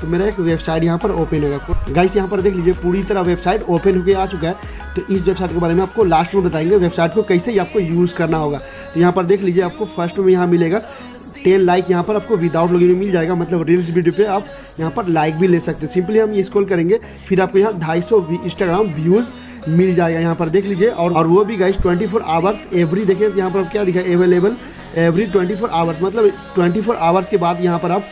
तो मेरा एक वेबसाइट यहाँ पर ओपन होगा। गाइस यहाँ पर देख लीजिए, पूरी तरह वेबसाइट ओपन होकर आ चुका है। तो इस वेबसाइट के बारे में आपको लास्ट में बताएँगे वेबसाइट को कैसे आपको यूज़ करना होगा। तो यहाँ पर देख लीजिए, आपको फ़र्स्ट में यहाँ मिलेगा। टेन लाइक यहाँ पर आपको विदाउट लॉगिन में मिल जाएगा। मतलब रील्स वीडियो पे आप यहाँ पर लाइक भी ले सकते हैं। सिंपली हम स्क्रॉल करेंगे, फिर आपको यहाँ ढाई सौ इंस्टाग्राम व्यूज़ मिल जाएगा यहाँ पर। देख लीजिए, और और वो भी guys twenty four hours every देखिए यहाँ पर आप क्या दिखा available every twenty four hours मतलब ट्वेंटी फोर आवर्स के बाद यहाँ पर आप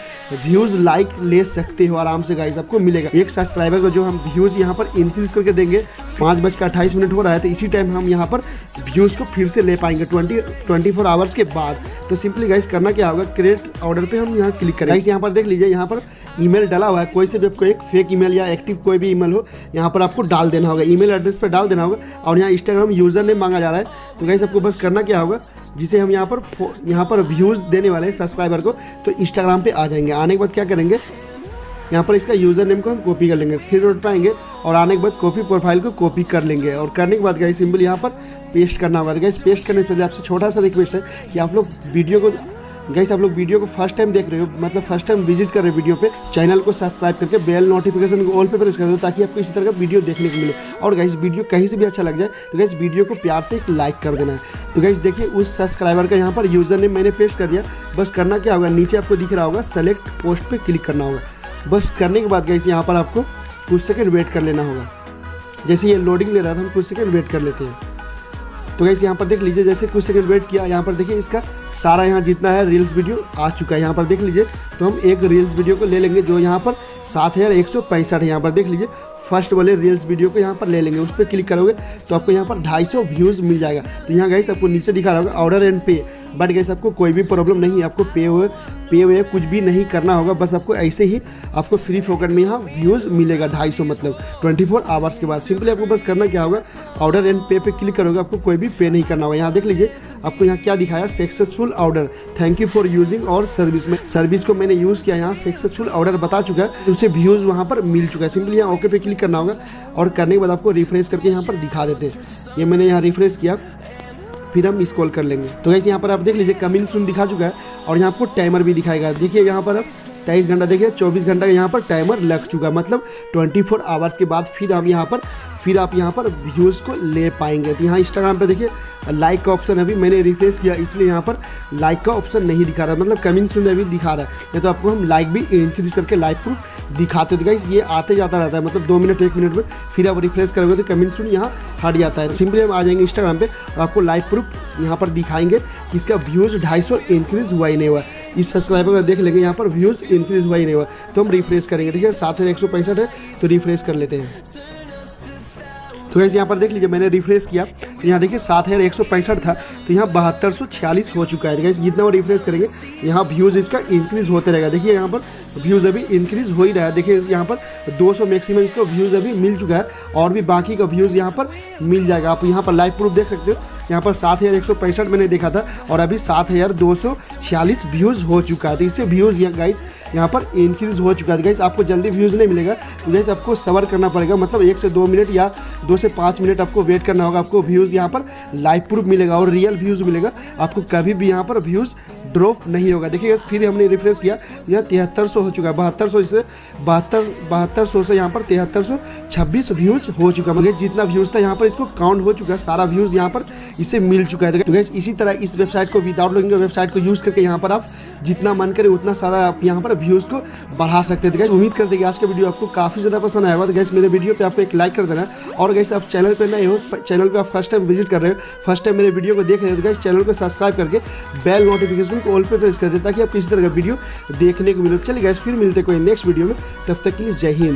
व्यूज़ लाइक ले सकते हो आराम से गाइज़ आपको मिलेगा। एक सब्सक्राइबर का जो हम व्यूज़ यहाँ पर इंक्रीज करके देंगे, पाँच बज का अट्ठाईस मिनट हो रहा है तो इसी टाइम हम यहाँ पर व्यूज़ को फिर से ले पाएँगे ट्वेंटी ट्वेंटी फोर आवर्स के बाद। तो सिंपली गाइस करना क्या होगा क्रिएट ऑर्डर पर हम यहाँ क्लिक करें। गाइस यहाँ पर देख लीजिए, यहाँ पर ईमेल डाला हुआ है। कोई से भी आपको एक फेक ईमेल या एक्टिव कोई भी ईमेल हो, यहाँ पर आपको डाल देना होगा। ईमेल एड्रेस पर डाल देना होगा और यहाँ इंस्टाग्राम यूज़र नेम मांगा जा रहा है। तो गाइस आपको बस करना क्या होगा, जिसे हम यहाँ पर यहाँ पर व्यूज़ देने वाले हैं सब्सक्राइबर को तो इंस्टाग्राम पर आ जाएँगे। आने के बाद क्या करेंगे, यहाँ पर इसका यूज़र नेम को हम कॉपी कर लेंगे। थ्री डॉट पाएँगे और आने के बाद कॉपी प्रोफ़ाइल को कॉपी कर लेंगे। और करने के बाद गाइस सिंपल यहाँ पर पेस्ट करना होगा। तो गाइस पेस्ट करने से पहले आपसे छोटा सा रिक्वेस्ट है कि आप लोग वीडियो को गाइस आप लोग वीडियो को फ़र्स्ट टाइम देख रहे हो मतलब फ़र्स्ट टाइम विज़िट कर रहे हो वीडियो पे चैनल को सब्सक्राइब करके बेल नोटिफिकेशन को ऑल पे प्रेस कर दो ताकि आपको इसी तरह का वीडियो देखने को मिले। और गाइस वीडियो कहीं से भी अच्छा लग जाए तो गाइस वीडियो को प्यार से एक लाइक कर देना। है तो गाइस देखिए उस सब्सक्राइबर का यहाँ पर यूज़र नेम मैंने पेस्ट कर दिया। बस करना क्या होगा, नीचे आपको दिख रहा होगा सेलेक्ट पोस्ट पर क्लिक करना होगा। बस करने के बाद गाइस यहाँ पर आपको कुछ सेकेंड वेट कर लेना होगा। जैसे ये लोडिंग ले रहा था, हम कुछ सेकेंड वेट कर लेते हैं। तो गैस यहाँ पर देख लीजिए, जैसे कुछ सेकेंड वेट किया, यहाँ पर देखिए इसका सारा यहाँ जितना है रील्स वीडियो आ चुका है यहाँ पर देख लीजिए। तो हम एक रील्स वीडियो को ले लेंगे जो यहाँ पर सात हज़ार एक सौ पैंसठ यहाँ पर देख लीजिए। फ़र्स्ट वाले रील्स वीडियो को यहाँ पर ले लेंगे। उस पर क्लिक करोगे तो आपको यहाँ पर ढाई सौ व्यूज़ मिल जाएगा। तो यहाँ गैस आपको नीचे दिखा रहा होगा order and pay but guys आपको कोई भी प्रॉब्लम नहीं है। आपको पे हुए पे हुए कुछ भी नहीं करना होगा। बस आपको ऐसे ही आपको फ्री फोकट में यहाँ व्यूज़ मिलेगा ढाई सौ मतलब। ट्वेंटी फोर आवर्स के बाद। सिंपली आपको बस करना क्या होगा? ऑर्डर एंड पे पे क्लिक करोगे। आपको कोई भी पे नहीं करना होगा। यहाँ देख लीजिए, आपको यहाँ क्या दिखाया? Successful order thank you for using our service में सर्विस को मैंने यूज़ किया यहाँ सक्सेसफुल ऑर्डर बता चुका है। उसे व्यूज़ वहाँ पर मिल चुका है। सिंपली यहाँ ओके पे क्लिक करना होगा और करने के बाद आपको रिफ्रेश करके यहाँ पर दिखा देते हैं। ये मैंने यहाँ रिफ्रेश किया। फिर हम कॉल कर लेंगे। तो वैसे यहाँ पर आप देख लीजिए कमिंग सुन दिखा चुका है और यहाँ आपको टाइमर भी दिखाएगा। देखिए यहाँ पर आप तेईस घंटा, देखिए चौबीस घंटा यहाँ पर टाइमर लग चुका मतलब ट्वेंटी फोर आवर्स के बाद फिर हम यहाँ पर फिर आप यहाँ पर व्यूज़ को ले पाएँगे। तो यहाँ इंस्टाग्राम पे देखिए लाइक का ऑप्शन अभी मैंने रिफ्रेश किया, इसलिए यहाँ पर लाइक का ऑप्शन नहीं दिखा रहा। मतलब कमिंग सुन अभी दिखा रहा है। तो आपको हम लाइक भी इंक्रीज करके लाइक प्रूफ दिखाते तो गाइस ये आते जाता रहता है। मतलब दो मिनट एक मिनट में फिर आप रिफ्रेश करोगे तो कमिंग सुन यहाँ हट जाता है। सिंपली हम आ जाएँगे इंस्टाग्राम पे और आपको लाइव प्रूफ यहाँ पर दिखाएँगे कि इसका व्यूज़ ढाई सौ इंक्रीज़ हुआ ही नहीं हुआ। इस सब्सक्राइबर का देख लेंगे, यहाँ पर व्यूज़ इंक्रीज़ हुआ ही नहीं हुआ। तो हम रिफ्रेश करेंगे। देखिए, सात एक सौ पैंसठ है तो रिफ्रेश कर लेते हैं। तो वैसे यहाँ पर देख लीजिए, मैंने रिफ्रेश किया। तो यहाँ देखिए, सात हज़ार एक सौ पैंसठ था तो यहाँ बहत्तर सौ छियालीस हो चुका है। गैस जितना वो रिफ्रेश करेंगे, यहाँ व्यूज़ इसका इंक्रीज़ होते रहेगा। देखिए, यहाँ पर व्यूज़ अभी इंक्रीज़ हो ही रहा है। देखिए, यहाँ पर 200 मैक्सिमम इसको व्यूज़ अभी मिल चुका है, और भी बाकी का व्यूज़ यहाँ पर मिल जाएगा। आप यहाँ पर लाइव प्रूफ देख सकते हो। यहाँ पर सात हज़ार एक सौ पैंसठ मैंने देखा था और अभी सात हज़ार दो सौ छियालीस व्यूज़ हो चुका है। तो इससे व्यूज़ यहाँ गाइस यहाँ पर इंक्रीज हो चुका है। गाइस आपको जल्दी व्यूज़ नहीं मिलेगा। तो जैसे आपको सबर करना पड़ेगा। मतलब एक से दो मिनट या दो से पाँच मिनट आपको वेट करना होगा। आपको व्यूज़ यहाँ पर लाइव प्रूफ मिलेगा और रियल व्यूज़ मिलेगा। आपको कभी भी यहाँ पर व्यूज़ ड्रॉप नहीं होगा। देखिए फिर हमने रिफ्रेश किया। यह तिहत्तर सौ हो चुका है। बहत्तर सौ से बहत्तर बहत्तर सौ से यहाँ पर तिहत्तर सौ छब्बीस व्यूज़ हो चुका मतलब जितना व्यूज़ था यहाँ पर इसको काउंट हो चुका है। सारा व्यूज़ यहाँ पर इसे मिल चुका है। तो गैस इसी तरह इस वेबसाइट को विदाउट लॉगिंग वेबसाइट को यूज़ करके यहाँ पर आप जितना मन करे उतना सारा आप यहाँ पर व्यूज़ को बढ़ा सकते हैं। तो गैस उम्मीद करते हैं कि आज का वीडियो आपको काफ़ी ज़्यादा पसंद आएगा तो गैस मेरे वीडियो पे आपको एक लाइक कर देना और गैस आप चैनल पे नए हो चैनल पे आप फ़र्स्ट टाइम विज़िट कर रहे हो फ़र्स्ट टाइम मेरे वीडियो को देख रहे हो तो गैस चैनल को सब्सक्राइब करके बेल नोटिफिकेशन को ऑल पे प्रेस कर दे ताकि आप किसी तरह का वीडियो देखने को मिले। चलिए गैस फिर मिलते कोई नेक्स्ट वीडियो में। तब तक के लिए जय हिंद।